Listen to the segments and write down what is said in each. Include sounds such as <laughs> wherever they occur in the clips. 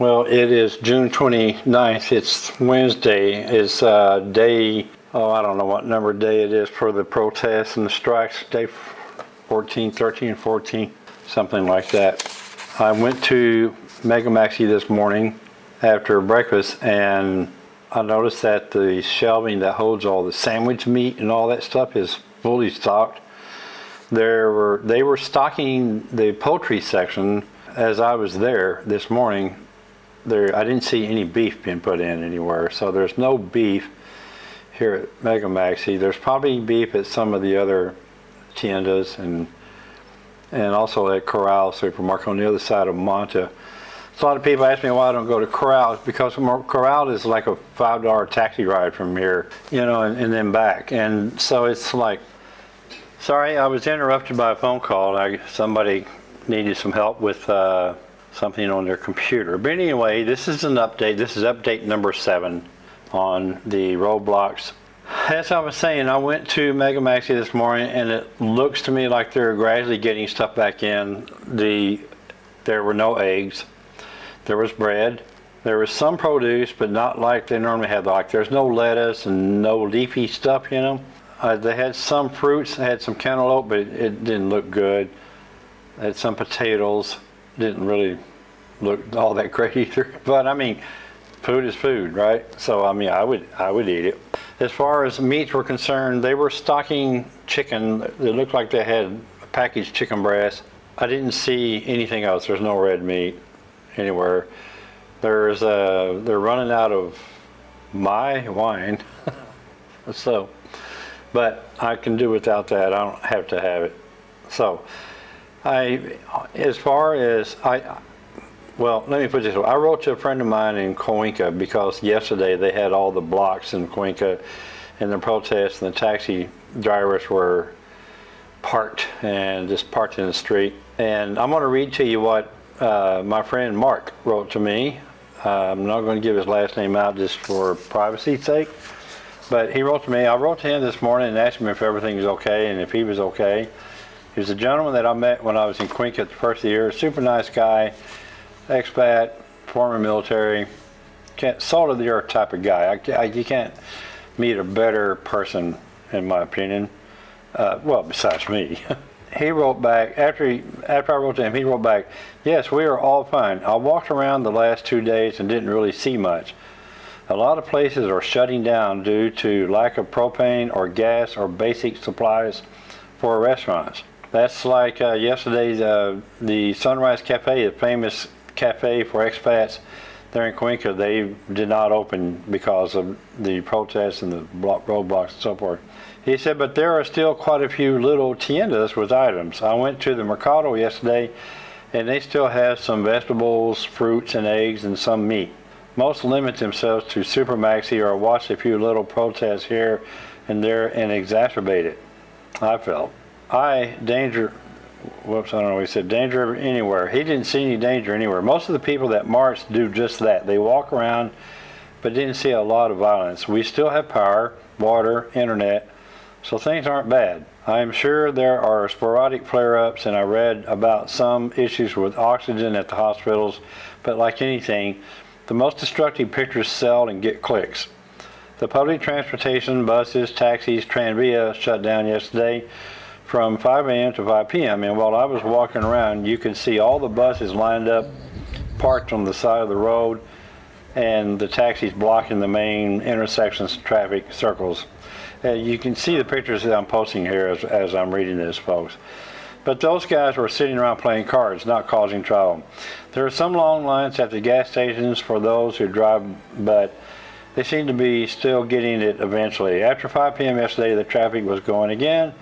Well, it is June 29th. It's Wednesday. It's uh, day, oh, I don't know what number day it is for the protests and the strikes, day 14, 13, 14, something like that. I went to Mega Maxi this morning after breakfast and I noticed that the shelving that holds all the sandwich meat and all that stuff is fully stocked. There were, they were stocking the poultry section as I was there this morning there, I didn't see any beef being put in anywhere. So there's no beef here at Mega Maxi. There's probably beef at some of the other tiendas and and also at Corral Supermarket on the other side of Manta. So a lot of people ask me why I don't go to Corral because Corral is like a five dollar taxi ride from here, you know, and, and, then back. And so it's like, sorry, I was interrupted by a phone call. I, somebody needed some help with. Uh, something on their computer. But anyway, this is an update. This is update number seven on the roadblocks. As I was saying, I went to Mega Maxi this morning and it looks to me like they're gradually getting stuff back in. The There were no eggs. There was bread. There was some produce, but not like they normally have. Like there's no lettuce and no leafy stuff in them. Uh, they had some fruits, they had some cantaloupe, but it, it didn't look good. They had some potatoes didn't really look all that great <laughs> either. But I mean, food is food, right? So I mean, I would I would eat it. As far as meats were concerned, they were stocking chicken. It looked like they had packaged chicken breast. I didn't see anything else. There's no red meat anywhere. There's uh, they're running out of my wine, <laughs> so. But I can do without that. I don't have to have it. So. I, as far as I, well, let me put this way. I wrote to a friend of mine in Cuenca because yesterday they had all the blocks in Cuenca and the protests and the taxi drivers were parked and just parked in the street. And I'm going to read to you what uh, my friend Mark wrote to me. Uh, I'm not going to give his last name out just for privacy's sake. But he wrote to me. I wrote to him this morning and asked him if everything was okay and if he was okay. He was a gentleman that I met when I was in Cuenca the first year. Super nice guy, expat, former military, can't, salt of the earth type of guy. I, I, you can't meet a better person, in my opinion. Uh, well, besides me. <laughs> he wrote back after he, after I wrote to him. He wrote back, "Yes, we are all fine. I walked around the last two days and didn't really see much. A lot of places are shutting down due to lack of propane or gas or basic supplies for restaurants. That's like uh, yesterday's uh, the Sunrise Cafe, the famous cafe for expats there in Cuenca. They did not open because of the protests and the block, roadblocks and so forth. He said, but there are still quite a few little tiendas with items. I went to the Mercado yesterday and they still have some vegetables, fruits, and eggs, and some meat. Most limit themselves to Super Maxi or watch a few little protests here and there and exacerbate it, I felt. I, danger, whoops, I don't know, he said danger anywhere. He didn't see any danger anywhere. Most of the people that march do just that. They walk around, but didn't see a lot of violence. We still have power, water, internet, so things aren't bad. I am sure there are sporadic flare-ups, and I read about some issues with oxygen at the hospitals, but like anything, the most destructive pictures sell and get clicks. The public transportation, buses, taxis, Tranvia shut down yesterday from 5 a.m. to 5 p.m. And while I was walking around, you could see all the buses lined up, parked on the side of the road, and the taxis blocking the main intersections, traffic circles. Uh, you can see the pictures that I'm posting here as, as I'm reading this, folks. But those guys were sitting around playing cards, not causing trouble. There are some long lines at the gas stations for those who drive, but they seem to be still getting it eventually. After 5 p.m. yesterday, the traffic was going again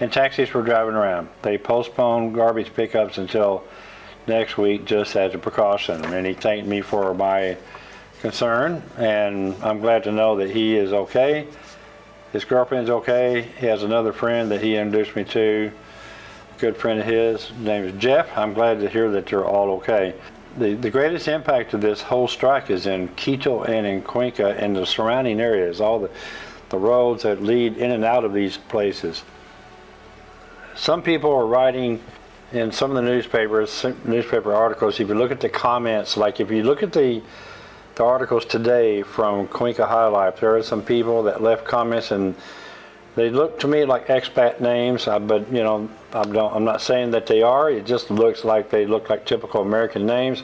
and taxis were driving around. They postponed garbage pickups until next week just as a precaution. And he thanked me for my concern, and I'm glad to know that he is okay. His girlfriend's okay. He has another friend that he introduced me to, a good friend of his. His name is Jeff. I'm glad to hear that they're all okay. The, the greatest impact of this whole strike is in Quito and in Cuenca and the surrounding areas, all the, the roads that lead in and out of these places some people are writing in some of the newspapers, newspaper articles, if you look at the comments, like if you look at the, the articles today from Cuenca High Life, there are some people that left comments and they look to me like expat names, uh, but you know, I I'm not saying that they are. It just looks like they look like typical American names.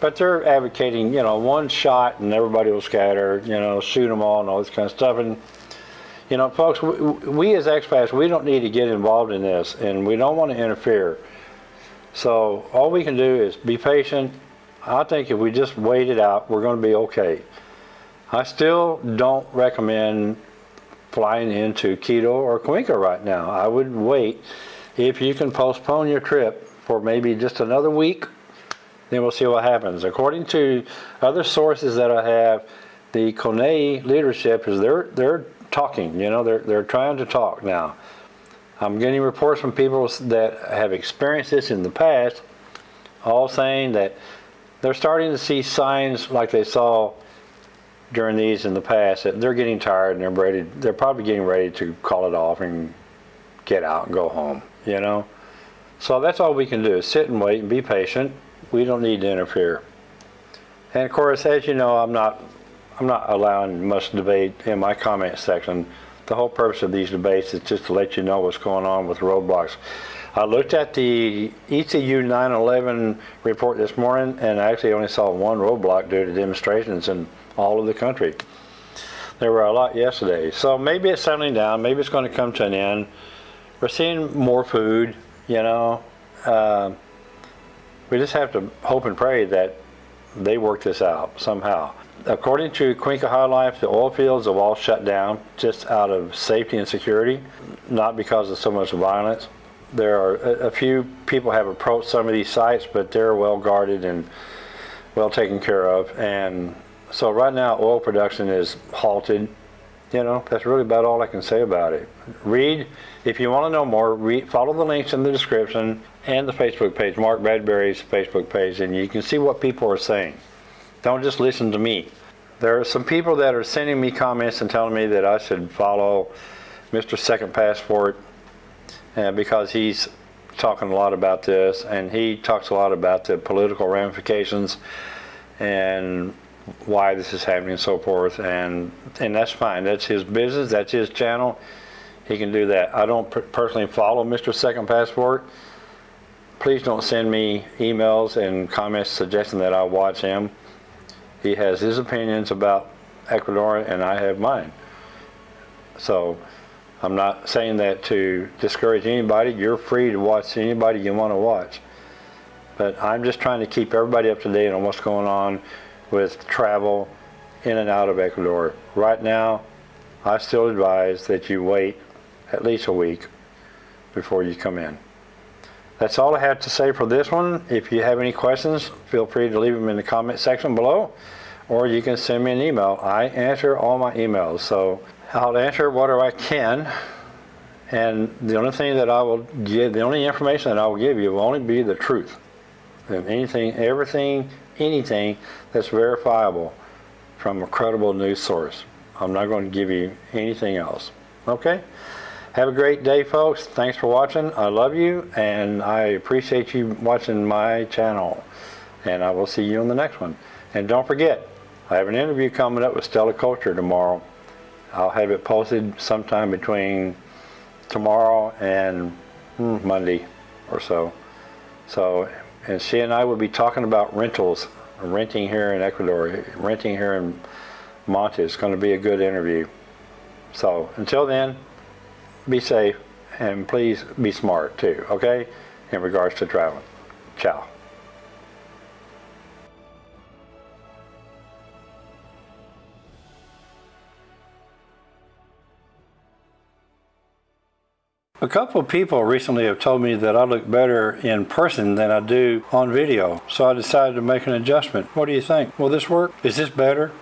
But they're advocating, you know, one shot and everybody will scatter, you know, shoot them all and all this kind of stuff. And, you know, folks, we, we as expats, we don't need to get involved in this and we don't want to interfere. So all we can do is be patient. I think if we just wait it out, we're going to be okay. I still don't recommend flying into Quito or Cuenca right now. I would wait. If you can postpone your trip for maybe just another week, then we'll see what happens. According to other sources that I have, the CONAIE leadership is they're they're talking. You know, they're they're trying to talk now. I'm getting reports from people that have experienced this in the past, all saying that they're starting to see signs like they saw during these in the past that they're getting tired and they're ready. They're probably getting ready to call it off and get out and go home. You know, so that's all we can do is sit and wait and be patient. We don't need to interfere. And of course, as you know, I'm not I'm not allowing much debate in my comment section. The whole purpose of these debates is just to let you know what's going on with roadblocks. I looked at the ECU 911 report this morning and I actually only saw one roadblock due to demonstrations in all of the country. There were a lot yesterday. So maybe it's settling down. Maybe it's going to come to an end. We're seeing more food, you know. Uh, we just have to hope and pray that they work this out somehow. According to Cuenca High Life, the oil fields have all shut down just out of safety and security, not because of so much violence. There are a, a few people have approached some of these sites, but they're well guarded and well taken care of. And so right now, oil production is halted. You know, that's really about all I can say about it. Read, if you want to know more, read, follow the links in the description and the Facebook page, Mark Bradbury's Facebook page, and you can see what people are saying. Don't just listen to me. There are some people that are sending me comments and telling me that I should follow Mr. Second Passport uh, because he's talking a lot about this and he talks a lot about the political ramifications and why this is happening and so forth and and that's fine. That's his business that's his channel. He can do that. I don't personally follow Mr. Second Passport. Please don't send me emails and comments suggesting that I watch him. He has his opinions about Ecuador and I have mine. So I'm not saying that to discourage anybody. You're free to watch anybody you want to watch. But I'm just trying to keep everybody up to date on what's going on with travel in and out of Ecuador. Right now, I still advise that you wait at least a week before you come in. That's all I have to say for this one. If you have any questions, feel free to leave them in the comment section below, or you can send me an email. I answer all my emails, so I'll answer whatever I can. And the only thing that I will give, the only information that I will give you will only be the truth. And anything, everything anything that's verifiable from a credible news source. I'm not going to give you anything else. Okay? Have a great day, folks. Thanks for watching. I love you, and I appreciate you watching my channel. And I will see you on the next one. And don't forget, I have an interview coming up with Stella Culture tomorrow. I'll have it posted sometime between tomorrow and hmm, Monday or so. So and she and I will be talking about rentals, renting here in Ecuador, renting here in Manta. It's going to be a good interview. So until then, be safe and please be smart too, okay, in regards to traveling. Ciao. A couple of people recently have told me that I look better in person than I do on video, so I decided to make an adjustment. What do you think? Will this work? Is this better?